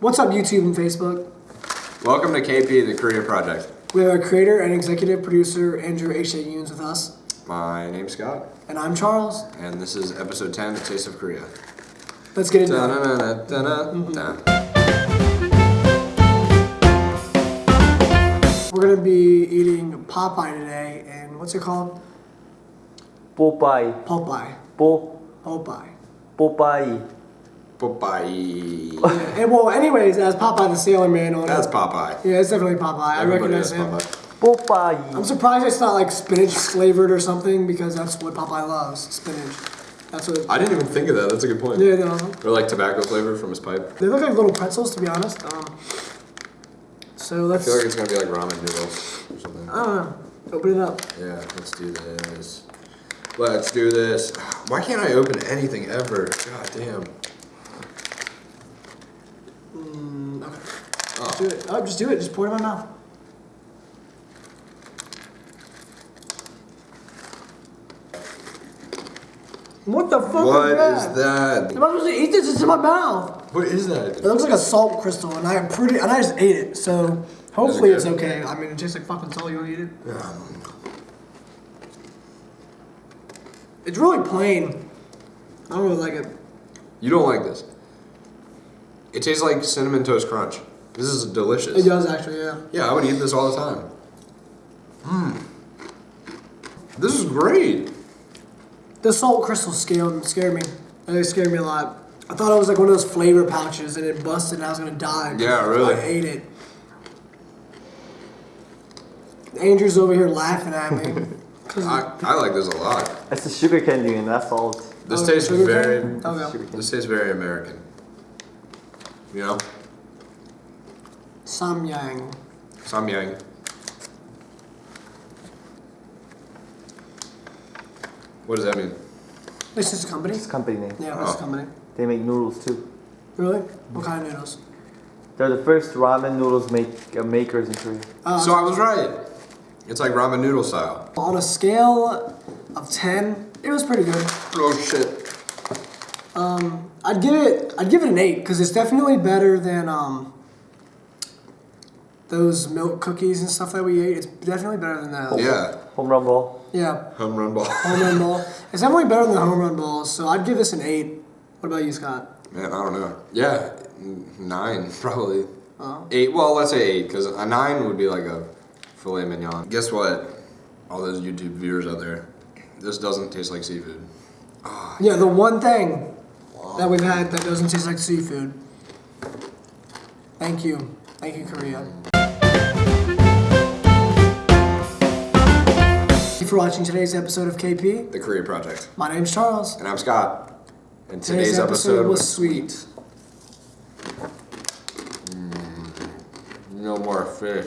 What's up, YouTube and Facebook? Welcome to KP, the Korea Project. We have our creator and executive producer, Andrew H.A. Yoons, with us. My name's Scott, And I'm Charles. and this is episode 10, The Taste of Korea. Let's get into it. Mm-hmm. We're going to be eating Popeye today, and what's it called? Popeye, Popeye. po, Popeye. Popeye. Popeye. And well, anyways, that's Popeye the Sailor Man on That's it. Popeye. Yeah, it's definitely Popeye. I recognize has him. Popeye. I'm surprised it's not like spinach flavored or something because that's what Popeye loves, spinach. That's what. I didn't even think of that. That's a good point. Yeah, no. Or like tobacco flavor from his pipe. They look like little pretzels, to be honest. Um, so let's. feel like it's gonna be like ramen noodles or something. I don't know. Open it up. Yeah, let's do this. Let's do this. Why can't I open anything ever? God damn. Mm, okay. Oh. Do it. Oh, just do it. Just pour it in my mouth. What the fuck What is that? is that? Am I supposed to eat this? It's in my mouth. What is that? It looks like a salt crystal, and I pretty, and I just ate it. So hopefully it's okay. I mean, it tastes like fucking salt. You want to eat it? Yeah. It's really plain. I don't really like it. You don't like this. It tastes like cinnamon toast crunch. This is delicious. It does actually, yeah. Yeah, I would eat this all the time. Mmm. This is great. The salt crystals scared scared me. They scared me a lot. I thought it was like one of those flavor pouches, and it busted, and I was gonna die. Yeah, really. I ate it. Andrew's over here laughing at me. I, I like this a lot. It's a sugar candy and that's salt. This Oh, tastes very? Oh, okay. this tastes very American. You know? Samyang. Samyang. What does that mean? This is a company. It's a company name. Yeah, what's Oh. a company? They make noodles too. Really? What kind of noodles? They're the first ramen noodles make uh, makers in Korea. Uh, So I was right. It's like ramen noodle style. on a scale of ten, it was pretty good. Oh shit. I'd give it. I'd give it an eight because it's definitely better than um. Those milk cookies and stuff that we ate. It's definitely better than that. Yeah. Home run ball. Yeah. Home run ball. Home run ball. It's definitely better than the home run balls, so I'd give this an eight. What about you, Scott? Man, I don't know. Yeah, nine probably. Oh. Eight. Well, let's say eight because a nine would be like a filet mignon. Guess what? All those YouTube viewers out there, this doesn't taste like seafood. Yeah, the one thing that we've had that doesn't taste like seafood. Thank you. Thank you, Korea. Thank you for watching today's episode of KP. The Korea Project. My name's Charles. And I'm Scott. And Today's, today's, episode, was sweet. Mm. No more fish.